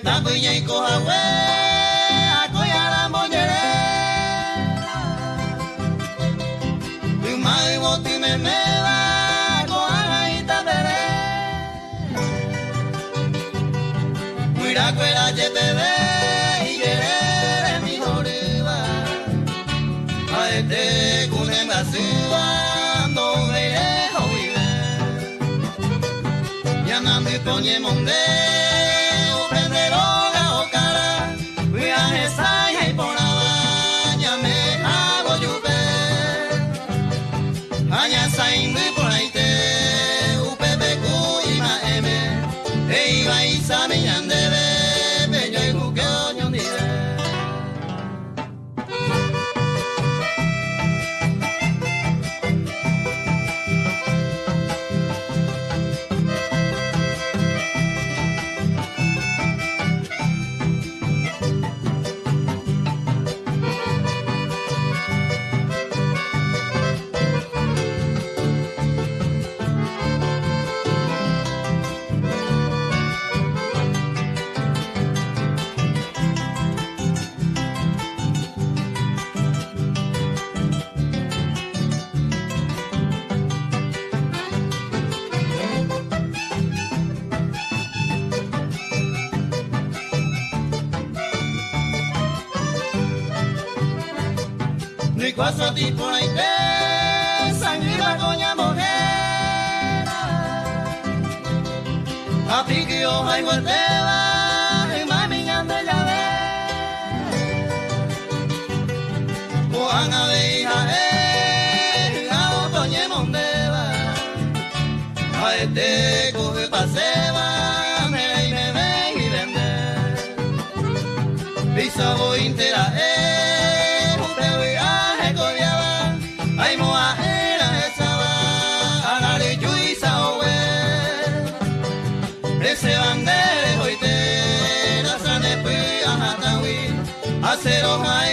puña y hue, acoya la moñere. Tu mai voti me me va, coja y tabere. Mira cuela ye te ve, y querer mi joriba. A este cune me asúa, no veré jovive. Ya no me ponye monde, prende Ni cosa ti por ahí te, sangre la coña mujer. A ti que yo hay guardeba, y mami ande ya ve. Juan a veja, eh, a otoñe mondeba. A este coge paseba, me y me ven y vende. Pisa voy intera, eh, Ese bandere hoite, la sane pui a hatawi. Acero hai